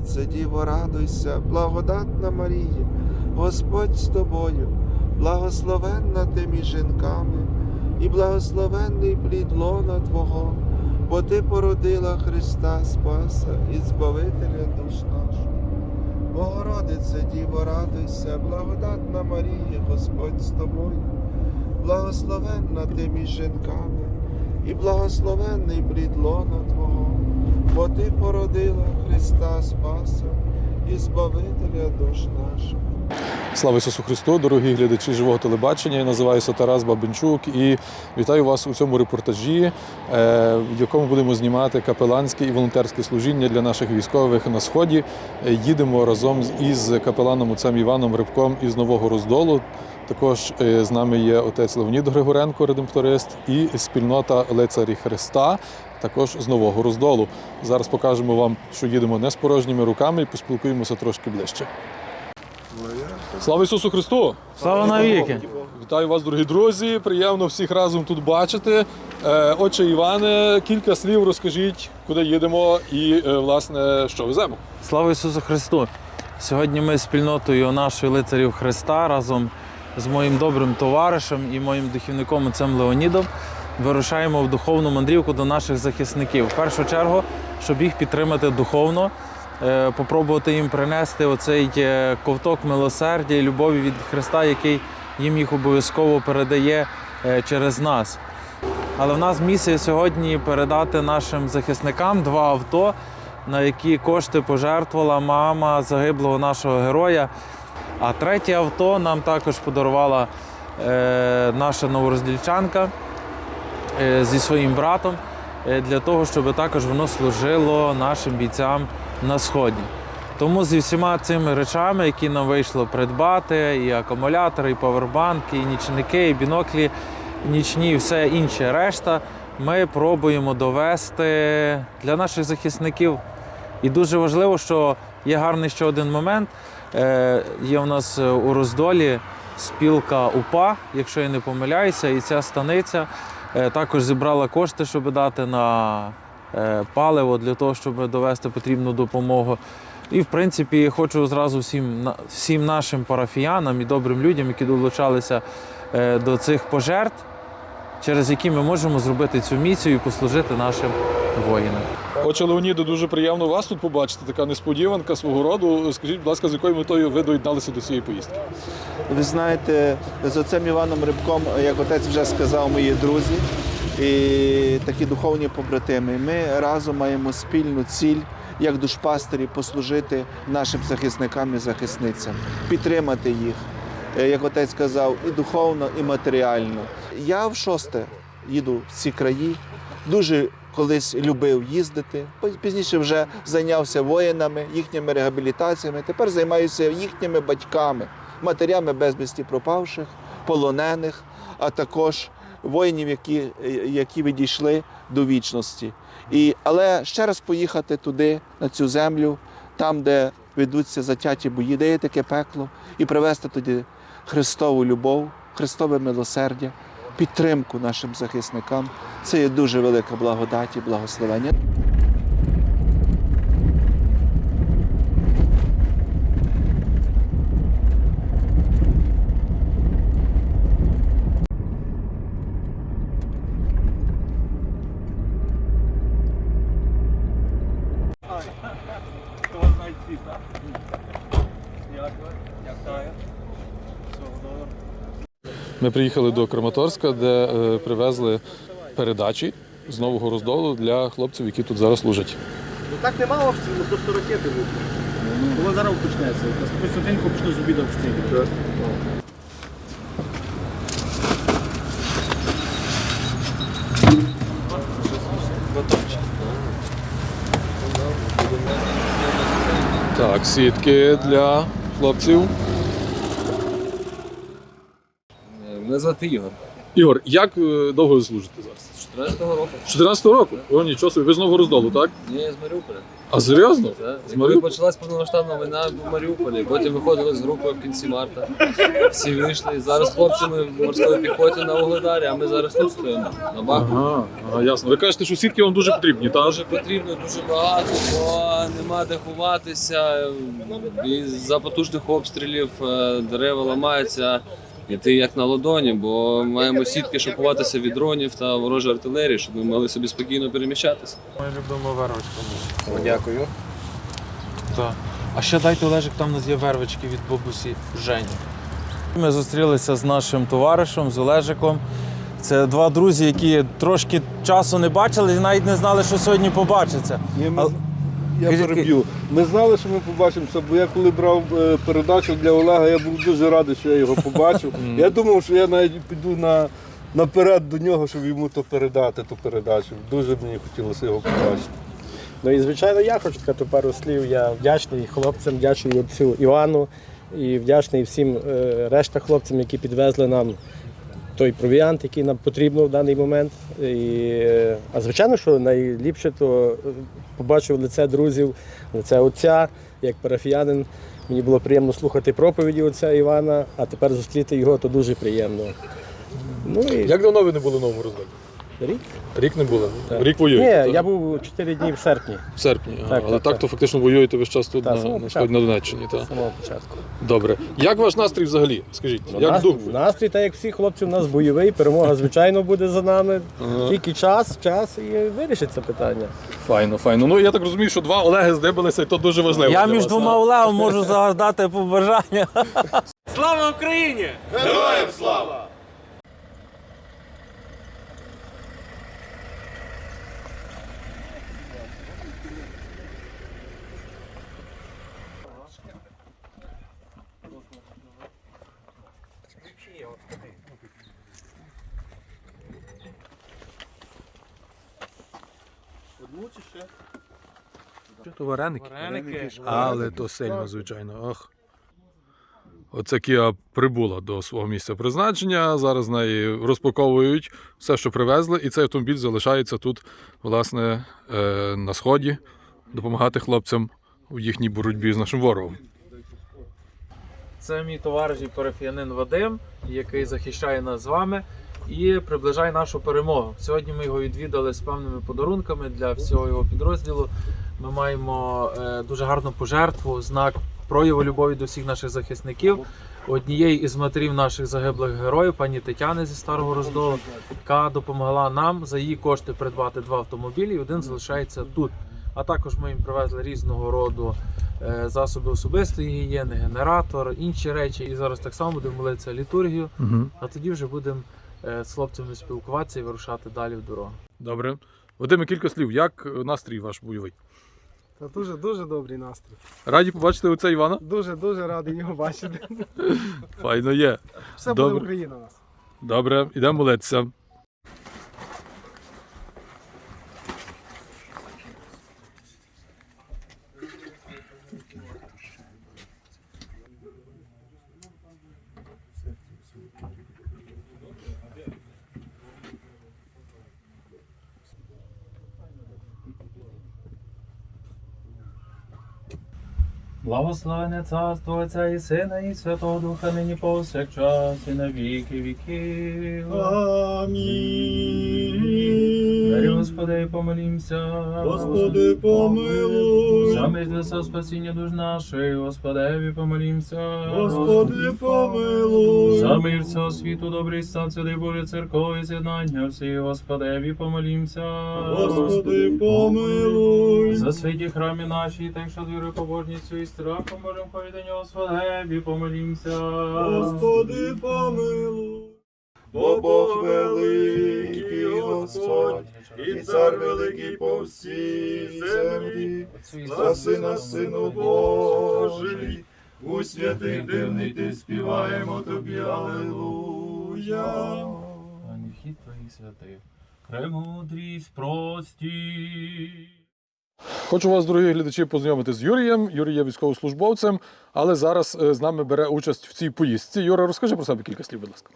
Богородице, Діво, радуйся, благодатна Марія, Господь з тобою, благословенна ти між жінками, і благословенний плід лона Твого, бо Ти породила Христа Спаса і Збавителя душ наших. Богородице, Діво, радуйся, благодатна Марія, Господь з тобою, благословенна ти між жінками, і благословенний плід лона Твого, бо Ти породила Христа Спаса і Збавителя душ наших. Слава Ісусу Христу, дорогі глядачі живого телебачення. Я називаюся Тарас Бабенчук і вітаю вас у цьому репортажі, е, в якому будемо знімати капеланське і волонтерське служіння для наших військових на сході. Е, Їдемо разом із капеланом отцем Іваном Рибком із Нового Роздолу. Також е, з нами є отець Леонід Григоренко, редемпторист, і спільнота Лицарі Христа, також з Нового Роздолу. Зараз покажемо вам, що їдемо не з порожніми руками і поспілкуємося трошки ближче. Слава Ісусу Христу! Слава навіки! Вітаю вас, дорогі друзі! Приємно всіх разом тут бачити. Е, Отче Іване, кілька слів розкажіть, куди їдемо і, е, власне, що веземо. Слава Ісусу Христу! Сьогодні ми з спільнотою нашої лицарів Христа разом з моїм добрим товаришем і моїм духівником отцем Леонідом вирушаємо в духовну мандрівку до наших захисників. В першу чергу, щоб їх підтримати духовно, е, попробувати їм принести оцей е, ковток милосердя і любові від Христа, який їм їх обов'язково передає е, через нас. Але в нас місія сьогодні передати нашим захисникам два авто, на які кошти пожертвувала мама загиблого нашого героя. А третє авто нам також подарувала е, наша новороздільчанка е, зі своїм братом е, для того, щоб також воно служило нашим бійцям на сході. Тому зі всіма цими речами, які нам вийшло придбати, і акумулятори, і павербанки, і нічники, і біноклі, нічні, і все інше решта, ми пробуємо довести для наших захисників. І дуже важливо, що є гарний ще один момент. Е, Є у нас е, у роздолі спілка УПА, якщо я не помиляюся, і ця станиця е, також зібрала кошти, щоб дати на паливо для того, щоб довести потрібну допомогу. І в принципі хочу зразу всім, всім нашим парафіянам і добрим людям, які долучалися до цих пожертв, через які ми можемо зробити цю місію і послужити нашим воїнам. Отче Леоніде, дуже приємно вас тут побачити. Така несподіванка свого роду. Скажіть, будь ласка, з якою метою ви доєдналися до цієї поїздки? Ви знаєте, з отцем Іваном Рибком, як отець вже сказав, мої друзі і такі духовні побратими. Ми разом маємо спільну ціль, як душпастері, послужити нашим захисникам і захисницям, підтримати їх, як отець сказав, і духовно, і матеріально. Я в шосте їду в ці краї. Дуже колись любив їздити. Пізніше вже зайнявся воїнами, їхніми реабілітаціями. Тепер займаюся їхніми батьками, матерями безвісті пропавших, полонених, а також воїнів, які, які відійшли до вічності. І, але ще раз поїхати туди, на цю землю, там, де ведуться затяті бої, де є таке пекло, і привезти тоді Христову любов, Христове милосердя, підтримку нашим захисникам. Це є дуже велика благодать і благословення. Ми приїхали до Краматорська, де е, привезли передачі з нового роздолу для хлопців, які тут зараз служать. Ну так нема обстрілу, просто ракети будуть. Воно зараз почнеться. Константинку почну з обіду обстрілювати. Так, сітки для хлопців. Мене звати Ігор. Ігор, як е, довго ви служите зараз? 14-го року. З 14-го року? О, нічого собі, ви з Нового Роздолу, так? Ні, я з Маріуполя. А серйозно? Це, З Маріуполя? почалась повномасштабна війна в Маріуполі, потім виходили з групи в кінці марта. Всі вийшли. Зараз хлопці ми в морській піхоті на Угледарі, а ми зараз тут стоїмо на Бахмуті. Ага, ага, ясно. Ви кажете, що сітки вам дуже потрібні, так? Дуже потрібно, дуже багато, бо нема де ховатися. І за потужних обстрілів е, дерева ламаються. І ти як на ладоні, бо маємо сітки, щоб ховатися від дронів та ворожої артилерії, щоб ми могли собі спокійно переміщатися. Ми любимо вервочку. Дякую. Так. А ще дайте Олежик, там у нас є вервички від бабусі Жені. Ми зустрілися з нашим товаришем, з Олежиком. Це два друзі, які трошки часу не бачили і навіть не знали, що сьогодні побачаться. Ні, ми, я переб'ю. Ми знали, що ми побачимося, бо я коли брав е, передачу для Олега, я був дуже радий, що я його побачив. я думав, що я навіть піду на, наперед до нього, щоб йому то передати, ту передачу. Дуже мені хотілося його побачити. Ну і звичайно, я хочу сказати пару слів. Я вдячний хлопцям, вдячний отцю Івану і вдячний всім е, решта хлопцям, які підвезли нам той провіант, який нам потрібно в даний момент. І, е, а звичайно, що найліпше то е, побачив лице друзів, лице отця, як парафіянин. Мені було приємно слухати проповіді отця Івана, а тепер зустріти його то дуже приємно. Ну і Як давно ви не були в Новому Роздолі? Рік. Рік не були. Так. Рік воюєте. Ні, так? я був 4 дні в серпні в серпні. Так, Але так, так, так. то фактично воюєте весь час тут Так, на, на сході на Донеччині. з Так. самого початку. Добре. Як ваш настрій взагалі? Скажіть, Ну, як настрій, дух? настрій, так як всі хлопці, у нас бойовий, перемога, звичайно, буде за нами. Ага. Тільки час, час і вирішиться питання. Файно, файно. Ну я так розумію, що два Олеги здибалися, і то дуже важливо. Я для між вас, двома? Олегом можу загадати побажання. То вареники. Вареники. Але то сильно, звичайно. Ох. Оце Кіа прибула до свого місця призначення. Зараз з неї розпаковують все, що привезли, і цей автомобіль залишається тут, власне, е, на сході, допомагати хлопцям у їхній боротьбі з нашим ворогом. Це мій товариш і парафіянин Вадим, який захищає нас з вами і приближає нашу перемогу. Сьогодні ми його відвідали з певними подарунками для всього його підрозділу. Ми маємо е, дуже гарну пожертву, знак прояву любові до всіх наших захисників. Однієї із матерів наших загиблих героїв, пані Тетяни зі Старого Роздолу, яка допомогла нам за її кошти придбати два автомобілі, і один залишається тут. А також ми їм привезли різного роду е, засоби особистої гігієни, генератор, інші речі. І зараз так само будемо молитися літургію, Угу. а тоді вже будемо е, з хлопцями спілкуватися і вирушати далі в дорогу. Добре. Вадиме, кілька слів. Як настрій ваш бойовий? Та дуже дуже добрий настрій. Раді побачити оце Івана? Дуже дуже радий його бачити. Файно є. Все буде Добре. Україна у нас. Добре, ідемо молитися. Благословене царство Отця і Сина, і Святого Духа, нині повсякчас, і на віки віків. Дарі Господи, помолімся. Господи, помилуй. За мир для спасіння душ наших, Господеві помолімся. Господи, помилуй. За мир всього світу, добрий стан, святий Боже, церкові, з'єднання всі, Господеві помолімся. Господи, помилуй. За святі храмі наші, так що вірою побожністю і страхом можемо ходити нього, Господеві помолімся. Господи, помилуй. Бо Бог великий Господь, і цар великий по всій землі, за сина сину Божий, у святих дивний ти співаємо тобі, Аллилуйя. Ані вхід твоїх святих, премудрість прості. Хочу вас, дорогі глядачі, познайомити з Юрієм. Юрій є військовослужбовцем, але зараз е, з нами бере участь в цій поїздці. Юра, розкажи про себе кілька слів, будь ласка.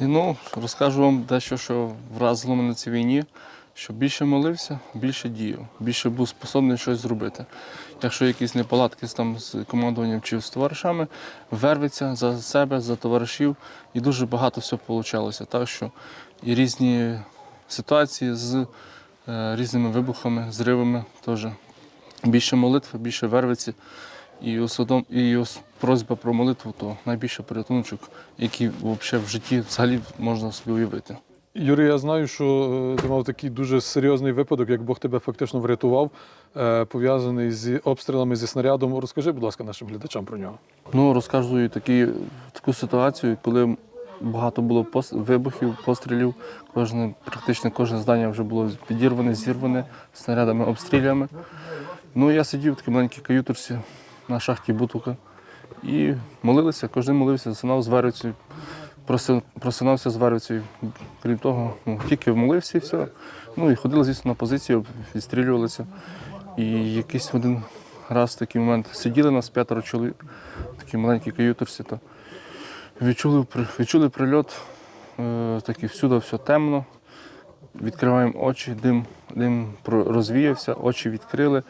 І ну, розкажу вам дещо, що вразило мене на цій війні, що більше молився, більше діяв, більше був способний щось зробити. Якщо якісь неполадки там, з командуванням чи з товаришами, верветься за себе, за товаришів, і дуже багато всього вийшло. Так що і різні ситуації з е, різними вибухами, зривами теж. Більше молитви, більше вервиці. І усвідом, і просьба про молитву то найбільше порятуночок, який взагалі в житті взагалі можна собі уявити. Юрій, я знаю, що е, ти мав такий дуже серйозний випадок, як Бог тебе фактично врятував, е, пов'язаний з обстрілами зі снарядом. Розкажи, будь ласка, нашим глядачам про нього. Ну, розказую такі, таку ситуацію, коли багато було пос- вибухів, пострілів. Кожне, практично кожне здання вже було підірване, зірване снарядами, обстрілями. Ну, я сидів в такій маленькій каютурці на шахті Бутука і молився, кожен молився, засинав з вервицею, просинався з вервицею. Крім того, ну, тільки молився і все. Ну і ходили, звісно, на позицію, відстрілювалися. І якийсь один раз такий момент сиділи нас п'ятеро чоловік, в такій маленькій то відчули, відчули прильот, е, такий всюди все темно. Відкриваємо очі, дим, дим розвіявся, очі відкрили,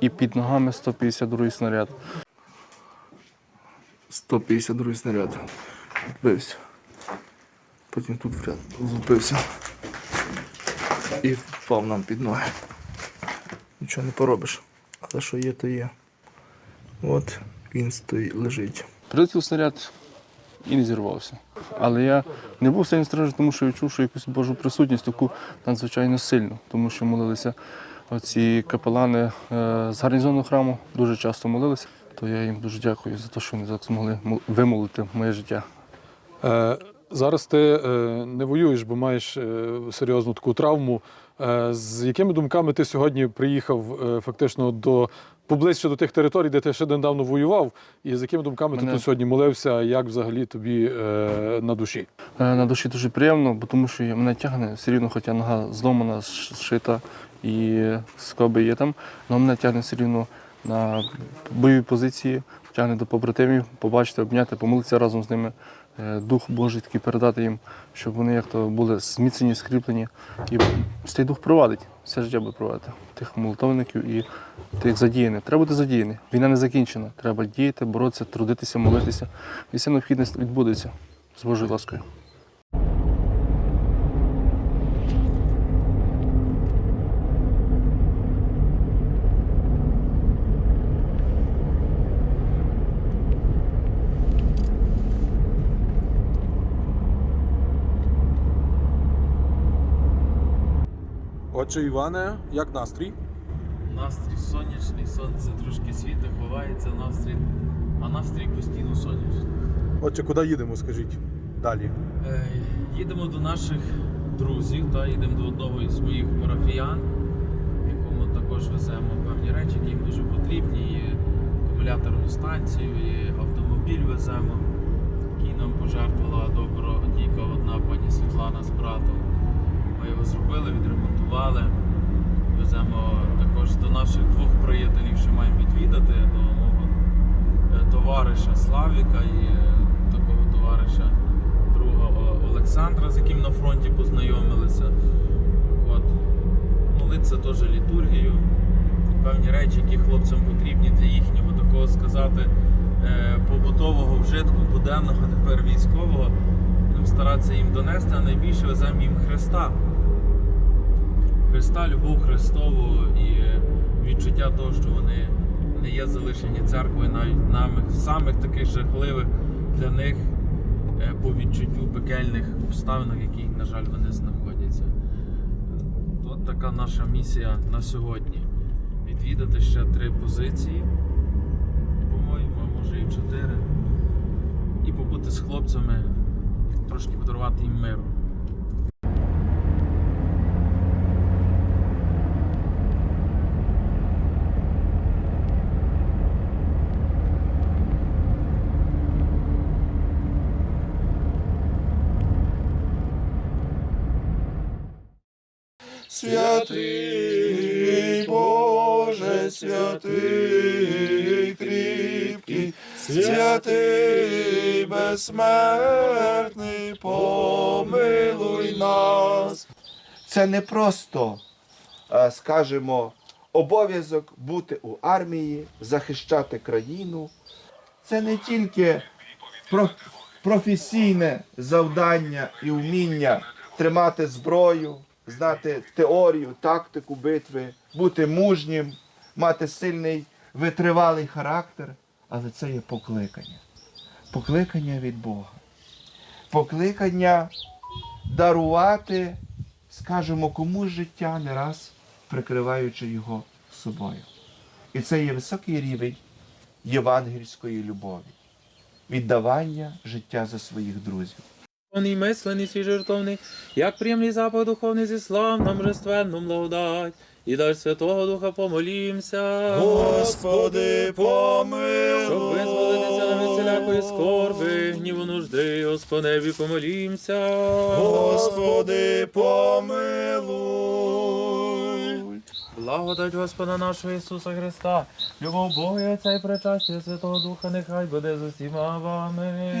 і під ногами 152 снаряд. 152 снаряд. Відбився. Потім тут влупився. І впав нам під ноги. Нічого не поробиш. Але що є, то є. От він стоїть, лежить. Прилетів снаряд і не зірвався. Але я не був сильно страждати, тому що відчув, що якусь Божу присутність таку надзвичайно сильну, тому що молилися оці капелани е, з гарнізонного храму, дуже часто молилися. То я їм дуже дякую за те, що вони так змогли мол- вимолити моє життя. Е, Зараз ти е, не воюєш, бо маєш е, серйозну таку травму. Е, З якими думками ти сьогодні приїхав фактично до поближче до тих територій, де ти ще недавно воював, і з якими думками ти тут сьогодні молився, як взагалі тобі е, на душі? На душі дуже приємно, бо тому що мене тягне все рівно, хоча нога зломана, зшита і скоби є там, але мене тягне все рівно на бойові позиції, тягне до побратимів, побачити, обняти, помолитися разом з ними. Е, Дух Божий такий передати їм, щоб вони як то були зміцнені, скріплені. І цей дух провадить, все життя буде провадити. Тих молитовників і тих задіяних. Треба бути задіяний. Війна не закінчена. Треба діяти, боротися, трудитися, молитися. І все необхідне відбудеться з Божою ласкою. Отже, Іване, як настрій? Настрій сонячний, сонце трошки світе, ховається настрій, а настрій постійно сонячний. Отже, куди їдемо, скажіть далі? Е, Їдемо до наших друзів, та їдемо до одного із моїх парафіян, якому також веземо певні речі, які їм дуже потрібні. І акумуляторну станцію, і автомобіль веземо, який нам пожертвувала добродійка одна пані Світлана з братом. Ми його зробили, відремонтували. Веземо також до наших двох приятелів, що маємо відвідати, до мого е, товариша Славіка і е, такого товариша друга Олександра, з яким на фронті познайомилися. От. Молитися теж літургію, певні речі, які хлопцям потрібні для їхнього такого сказати е, побутового вжитку, буденного, тепер військового. Старатися їм донести, а найбільше веземо їм Христа. Христа, любов Христову і відчуття того, що вони не є залишені церквою навіть нами самих таких жахливих для них е, по відчуттю пекельних обставинах, в яких, на жаль, вони знаходяться. От така наша місія на сьогодні. Відвідати ще три позиції, по-моєму, може і чотири. І побути з хлопцями, трошки подарувати їм миру. Святий Боже, святий кріпкий, святий безсмертний, помилуй нас. Це не просто, е, скажімо, обов'язок бути у армії, захищати країну. Це не тільки про- професійне завдання і вміння тримати зброю, знати теорію, тактику битви, бути мужнім, мати сильний витривалий характер, але це є покликання. Покликання від Бога. Покликання дарувати, скажімо, комусь життя не раз прикриваючи його собою. І це є високий рівень євангельської любові, віддавання життя за своїх друзів. Духовний мислений свій жертовний, як приємний запах духовний зі славном божественном благодать. І дай Святого Духа помолімся. Господи, помилуй. Щоб визволитися на всілякої скорби, гніву нужди, Господеві помолімся. Господи, помилуй. Благодать Господа нашого Ісуса Христа, любов Бога і Отця і причастя Святого Духа, нехай буде з усіма вами.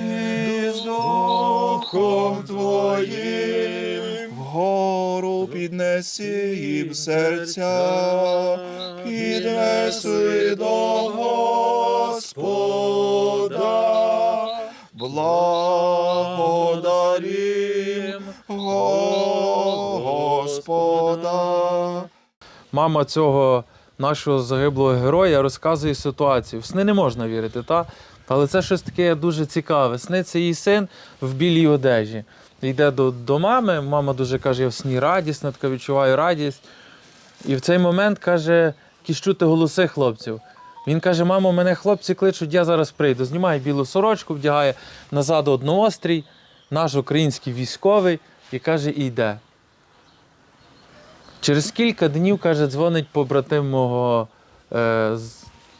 І з Духом Твоїм вгору піднесі їм серця, піднеси до Господа, благодарім Господа. Мама цього нашого загиблого героя розказує ситуацію. В сни не можна вірити, та? але це щось таке дуже цікаве. Сниться її син в білій одежі. Йде до, до мами, мама дуже каже, я в сні радісна, така відчуваю радість. І в цей момент каже, якісь чути голоси хлопців. Він каже: мамо, мене хлопці кличуть, я зараз прийду. Знімає білу сорочку, вдягає назад одноострій, наш український військовий, і каже, і йде. Через кілька днів, каже, дзвонить побратим мого е,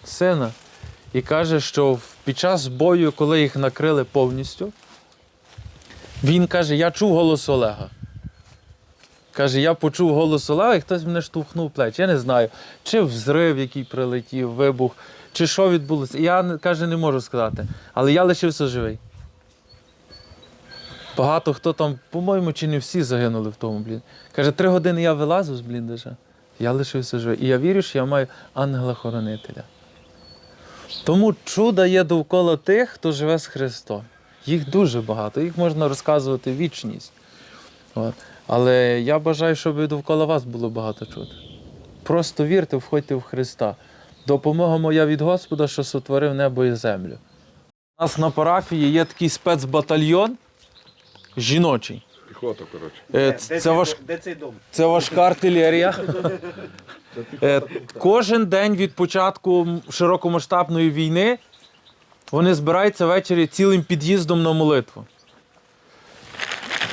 сина і каже, що під час бою, коли їх накрили повністю, він каже: Я чув голос Олега. Каже, я почув голос Олега, і хтось мене штовхнув в плечі. Я не знаю, чи взрив, який прилетів, вибух, чи що відбулося. Я каже, не можу сказати. Але я лишився живий. Багато хто там, по-моєму, чи не всі загинули в тому, блін. Каже, три години я вилазив з бліндажа, я лишився живий. І я вірю, що я маю ангела-хоронителя. Тому чуда є довкола тих, хто живе з Христом. Їх дуже багато, їх можна розказувати вічність. От. Але я бажаю, щоб довкола вас було багато чуд. Просто вірте, входьте в Христа. Допомога моя від Господа, що сотворив небо і землю. У нас на парафії є такий спецбатальйон жіночий. Піхота, коротше. Е, ц- Це, важ... Де цей дом? це важка артилерія. Е, Кожен день від початку широкомасштабної війни вони збираються ввечері цілим під'їздом на молитву.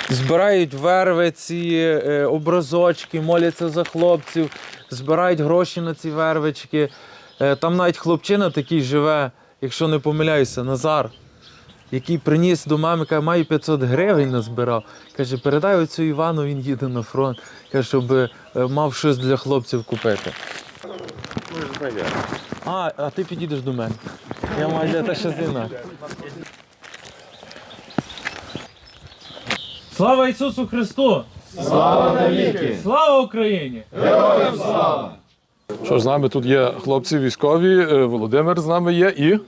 Збирають вервиці, е, образочки, моляться за хлопців, збирають гроші на ці вервички. Там навіть хлопчина такий живе, якщо не помиляюся, Назар, який приніс до мами, каже, маю 500 гривень назбирав. Каже, передай оцю Івану, він їде на фронт. Каже, щоб е, мав щось для хлопців купити. А, а ти підійдеш до мене. Я маю для тебе ще зина. Слава Ісусу Христу! Слава навіки! Слава Україні! Що ж, з нами тут є хлопці військові, е, Володимир з нами є і.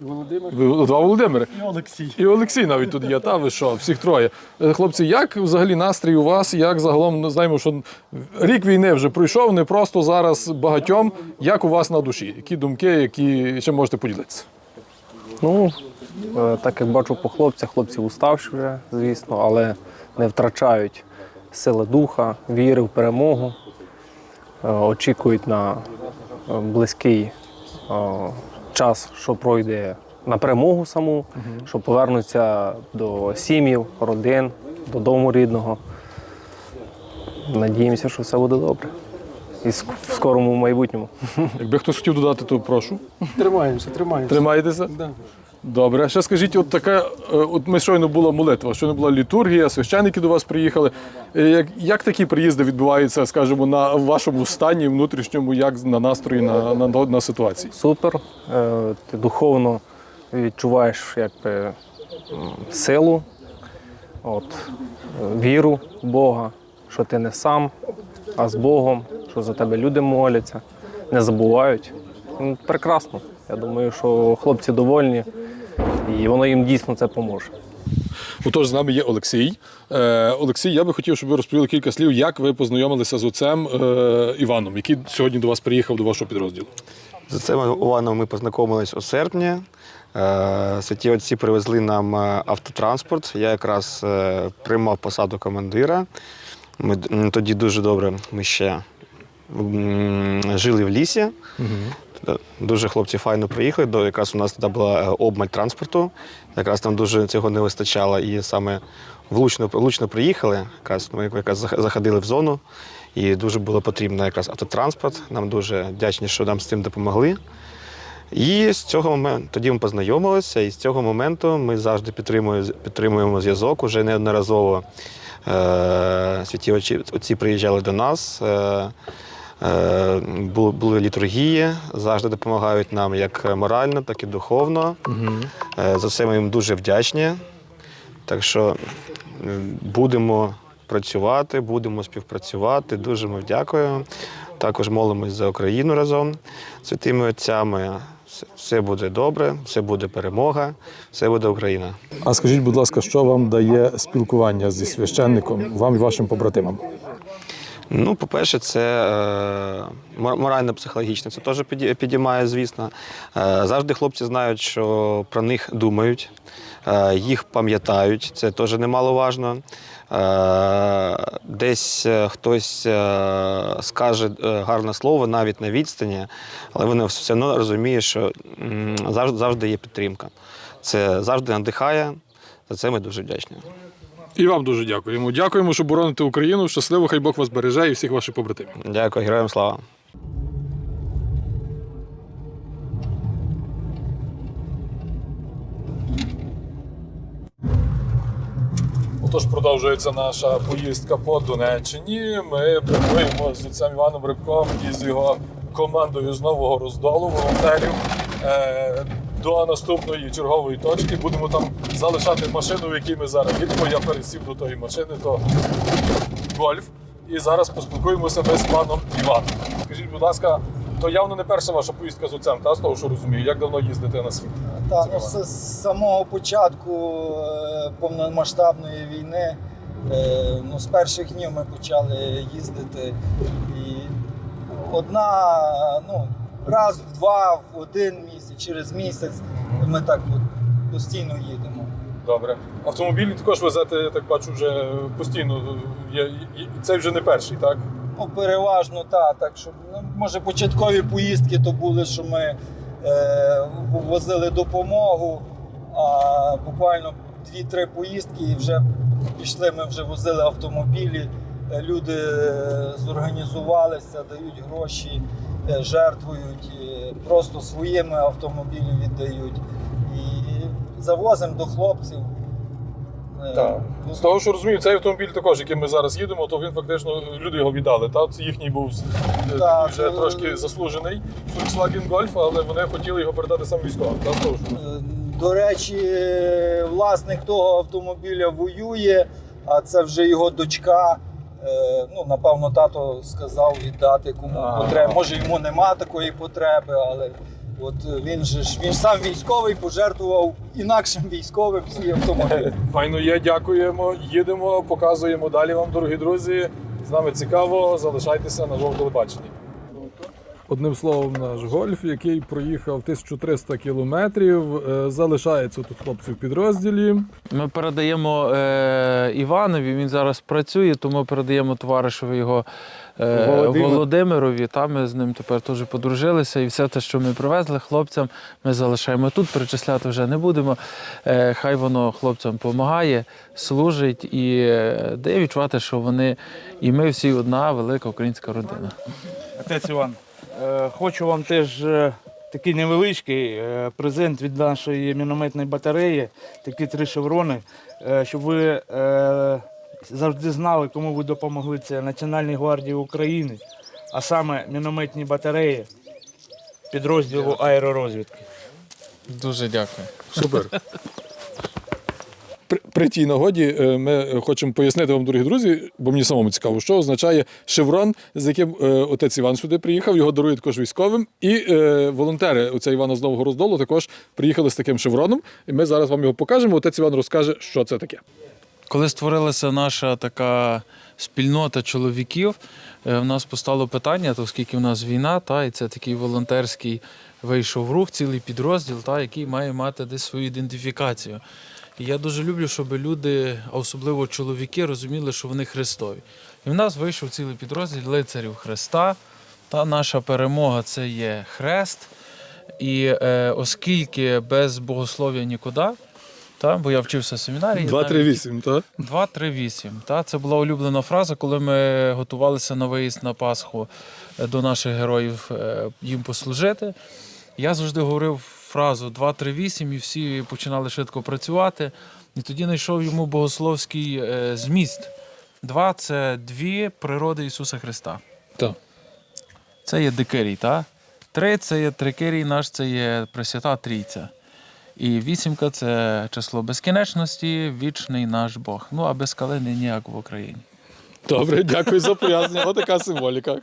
Володимир. Два Володимири. І Олексій. І Олексій навіть тут є. Та ви що, всіх троє. Е, Хлопці, як взагалі настрій у вас? Як загалом ну, знаємо, що рік війни вже пройшов, не просто зараз багатьом. Як у вас на душі? Які думки, які ще можете поділитися? Ну, е, так як бачу по хлопцях, хлопці уставші вже, звісно, але не втрачають сили духа, віри в перемогу, е, очікують на е, близький е, час, що пройде на перемогу саму, що повернуться до сім'їв, родин, додому рідного. Надіємося, що все буде добре. І в скорому майбутньому. Якби хтось хотів додати, то прошу. Тримаємося, тримаємося. Тримаєтеся? Да. Добре. Ще скажіть, от таке, е, от ми щойно була молитва, щойно була літургія, священники до вас приїхали. Е, Як, як такі приїзди відбуваються, скажімо, на вашому стані внутрішньому, як на настрої, на, на, на ситуації? супер. Е, Ти духовно відчуваєш якби, силу, от, віру в Бога, що ти не сам, а з Богом, що за тебе люди моляться, не забувають. Ну, Прекрасно. Я думаю, що хлопці довольні, і воно їм дійсно це поможе. Отож, з нами є Олексій. Е, Олексій, я би хотів, щоб ви розповіли кілька слів, як ви познайомилися з отцем е, Іваном, який сьогодні до вас приїхав до вашого підрозділу. З цим Іваном ми познайомились у серпні. Е, Святі отці привезли нам е, автотранспорт. Я якраз е, приймав посаду командира. Ми тоді дуже добре ми ще жили в лісі. Т- Дуже хлопці файно приїхали. До якраз у нас тоді була е, обмаль транспорту. Якраз там дуже цього не вистачало. І саме влучно, влучно приїхали. Якраз ми якраз заходили в зону. І дуже було потрібно якраз автотранспорт. Нам дуже вдячні, що нам з цим допомогли. І з цього моменту тоді ми познайомилися, і з цього моменту ми завжди підтримуємо, підтримуємо зв'язок. Уже неодноразово е, отці, отці приїжджали до нас. Е, були, були літургії, завжди допомагають нам як морально, так і духовно. Е, за це ми їм дуже вдячні. Так що е, будемо працювати, будемо співпрацювати. Дуже ми дякуємо. Також молимось за Україну разом з святими отцями. Все буде добре, все буде перемога, все буде Україна. А скажіть, будь ласка, що вам дає спілкування зі священником, вам і вашим побратимам? Ну, по-перше, це е, морально-психологічно. Це теж підіймає, звісно. Е, завжди хлопці знають, що про них думають, е, їх пам'ятають. Це теж немаловажно. Е, десь е, хтось е, скаже гарне слово навіть на відстані, але вони все одно розуміють, що завжди є підтримка. Це завжди надихає. За це ми дуже вдячні. І вам дуже дякуємо. Дякуємо, що бороните Україну. Щасливо, хай Бог вас береже і всіх ваших побратимів. Дякую, героям слава. Отож, продовжується наша поїздка по Донеччині. Ми прямуємо з отцем Іваном Рибком і з його командою з нового роздолу волонтерів е, до наступної чергової точки. Будемо там залишати машину, в якій ми зараз їдемо. Я пересів до тої машини, то гольф. І зараз поспілкуємося з паном Іваном. Скажіть, будь ласка, то явно не перша ваша поїздка з отцем, та з того, що розумію. Як давно їздите на світ? Так, ну, з, самого початку е, повномасштабної війни, е, ну, з перших днів ми почали їздити. І одна, ну, раз, в два, в один через місяць ми так от постійно їдемо. Добре. Автомобілі також везете, я так бачу, вже постійно. Це вже не перший, так? Ну, переважно так. Так що, ну, може, початкові поїздки то були, що ми е, возили допомогу, а буквально 2-3 поїздки і вже пішли, ми вже возили автомобілі. Люди е, зорганізувалися, дають гроші, жертвують, е, просто своїми автомобілі віддають. І завозимо до хлопців. Е, Так. З того, що розумію, цей автомобіль також, яким ми зараз їдемо, то він фактично люди його віддали. Та? Це їхній був е, Так, вже е, трошки заслужений Volkswagen Golf, але вони хотіли його передати саме військовим. Та? Того, що. Е, До речі, е, власник того автомобіля воює, а це вже його дочка. Е, Ну, напевно, тато сказав віддати кому Ага. потреба. Може, йому нема такої потреби, але от він же ж він ж сам військовий пожертвував інакшим військовим свій автомобіль. Файно є, дякуємо, їдемо, показуємо далі вам, дорогі друзі. З нами цікаво, залишайтеся на жовтому телебаченні. Одним словом, наш гольф, який проїхав 1300 кілометрів, е, залишається тут хлопці в підрозділі. Ми передаємо е, Іванові, він зараз працює, тому передаємо товаришеві його е, Володимир. Володимирові. Там ми з ним тепер теж подружилися. І все те, що ми привезли хлопцям, ми залишаємо тут. Перечисляти вже не будемо. Е, хай воно хлопцям допомагає, служить і е, дає відчувати, що вони і ми всі одна велика українська родина. Отець Іван, хочу вам теж е, такий невеличкий е, презент від нашої мінометної батареї, такі три шеврони, е, щоб ви е, завжди знали, кому ви допомогли. Це Національній гвардії України, а саме мінометні батареї підрозділу аеророзвідки. Дуже дякую. Супер. при, при тій нагоді е, ми хочемо пояснити вам, дорогі друзі, бо мені самому цікаво, що означає шеврон, з яким е, отець Іван сюди приїхав, його дарують також військовим. І е, волонтери отця Івана з Нового Роздолу також приїхали з таким шевроном. І ми зараз вам його покажемо. Отець Іван розкаже, що це таке. Коли створилася наша така спільнота чоловіків, е, в нас постало питання, то оскільки в нас війна, та, і це такий волонтерський вийшов рух, цілий підрозділ, та, який має мати десь свою ідентифікацію. І я дуже люблю, щоб люди, а особливо чоловіки, розуміли, що вони Христові. І в нас вийшов цілий підрозділ лицарів Христа. Та наша перемога це є хрест. І е, оскільки без богослов'я нікуди, та, бо я вчився в семінарії. навіть- 238, так? 238. Та, це була улюблена фраза, коли ми готувалися на виїзд на Пасху е, до наших героїв е, їм послужити. Я завжди говорив фразу 238 і всі починали швидко працювати. І тоді знайшов йому богословський е, зміст. Два це дві природи Ісуса Христа. Так. Це є дикирій, та? Три це є трикирій наш, це є Пресвята Трійця. І вісімка це число безкінечності, вічний наш Бог. Ну а без калини ніяк в Україні. Добре, дякую за пояснення. Отака символіка.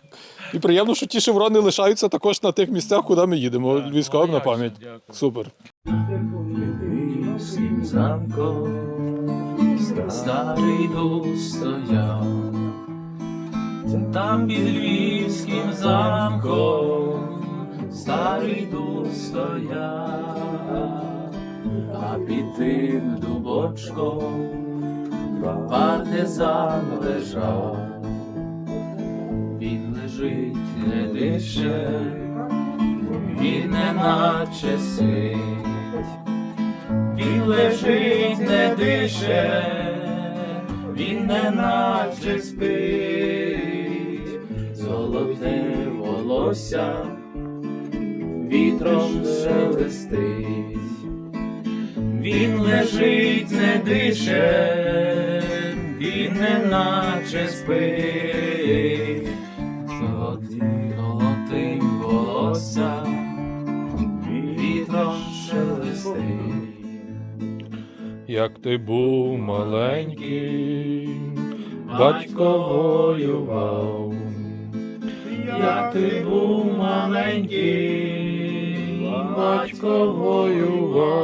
І приємно, що ті шеврони лишаються також на тих місцях, куди ми їдемо. Військовим на пам'ять. Супер. Старий стояв, там під львівським замком старий дух стояв, а під тим дубочком партизан лежав, він лежить, не дише, він не наче спить. Він лежить, не дише, він не наче спить, золоте волосся вітром шелестить, він лежить, не дише, він не наче спить, золотим, золотим волосся вітром шелестить. Як ти був маленький, батько воював. Як ти був маленький, батько воював,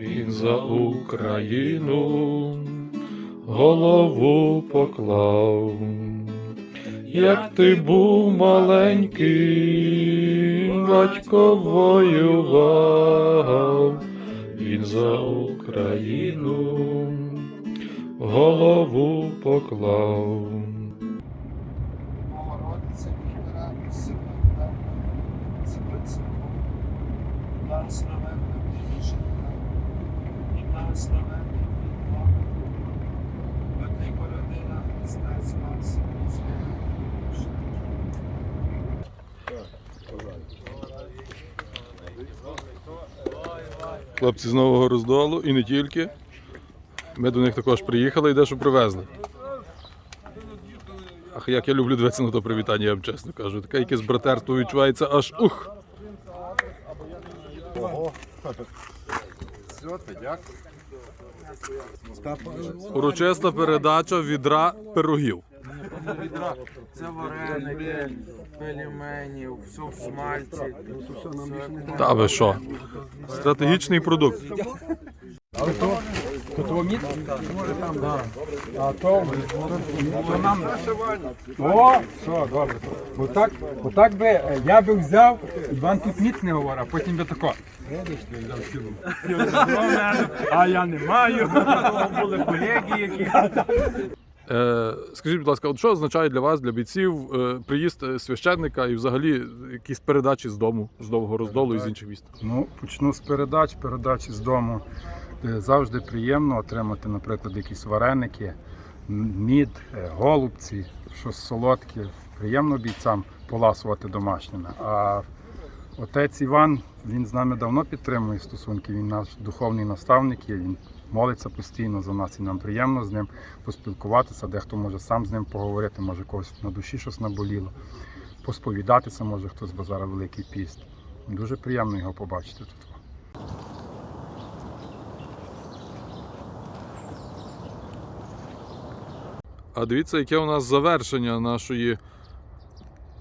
він за Україну голову поклав. Як ти був маленький, батько воював, він за Україну голову поклав. Жінка, і благословенний твій Бог, бо ти породила Христа Спаса і звільнила душу. Хлопці з Нового Роздолу і не тільки. Ми до них також приїхали і дещо привезли. Ах, як я люблю дивитися на то привітання, я вам чесно кажу. Таке якесь братерство відчувається аж ух. Урочиста передача відра пирогів. Це вареники, пельмені, все в смальці. Та ви що? Стратегічний продукт. А то, то нам. О, все, добре. Отак, отак би е, я би взяв, Іван тут ніц не говорив, а потім би тако. Видиш, ти взяв цілу. А я не маю. Були колеги, які. Е, скажіть, будь ласка, от що означає для вас, для бійців, е, приїзд е, священника і взагалі якісь передачі з дому, з довгого роздолу і з інших міст? Ну, почну з передач, передачі з дому. Е, Завжди приємно отримати, наприклад, якісь вареники, мід, е, голубці, щось солодке. Приємно бійцям поласувати домашніми. А отець Іван, він з нами давно підтримує стосунки. Він наш духовний наставник. Він молиться постійно за нас, і нам приємно з ним поспілкуватися. Дехто може сам з ним поговорити, може когось на душі щось наболіло. Посповідатися може хтось, бо зараз великий піст. Дуже приємно його побачити тут. А дивіться, яке у нас завершення нашої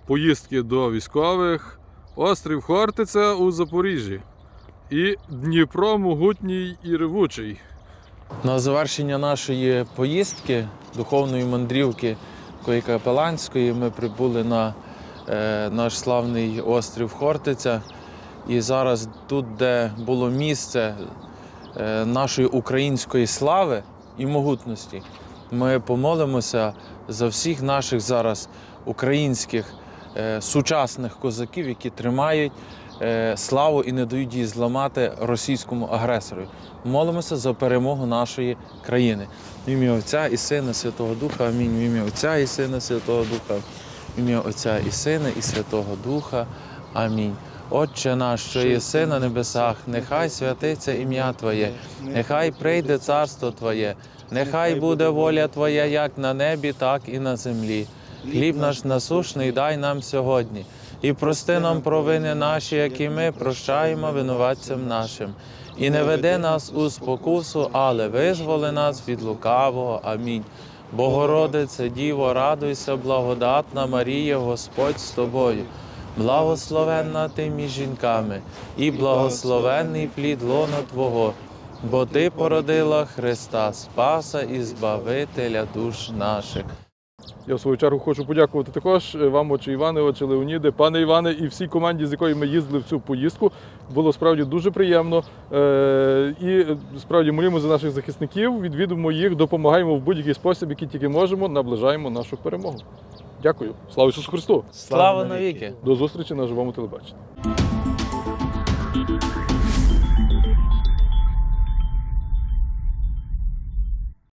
поїздки до військових. Острів Хортиця у Запоріжжі. І Дніпро могутній і ревучий. На завершення нашої поїздки, духовної мандрівки такої капеланської, ми прибули на е, наш славний острів Хортиця. І зараз тут, де було місце е, нашої української слави і могутності, ми помолимося за всіх наших зараз українських е, сучасних козаків, які тримають е, славу і не дають її зламати російському агресору. Молимося за перемогу нашої країни. В ім'я Отця і Сина, Святого Духа. Амінь. В ім'я Отця і Сина, Святого Духа. В ім'я Отця і Сина, і Святого Духа. Амінь. Отче наш, що єси на небесах, нехай святиться ім'я Твоє, нехай прийде царство Твоє, нехай буде воля Твоя як на небі, так і на землі. Хліб наш насушний дай нам сьогодні, і прости нам провини наші, які ми прощаємо винуватцям нашим. І не веди нас у спокусу, але визволи нас від лукавого. Амінь. Богородице, Діво, радуйся, благодатна Марія, Господь з тобою. Благословенна ти між жінками, і благословенний плід лона Твого, бо Ти породила Христа, Спаса і Збавителя душ наших. Я в свою чергу хочу подякувати також е, вам, отче Іване, отче Леоніде, пане Іване і всій команді, з якою ми їздили в цю поїздку. Було справді дуже приємно. Е, І е, справді молимо за наших захисників, відвідуємо їх, допомагаємо в будь-який спосіб, який тільки можемо, наближаємо нашу перемогу. Дякую. Слава Ісусу Христу! Слава навіки! До зустрічі на живому телебаченні.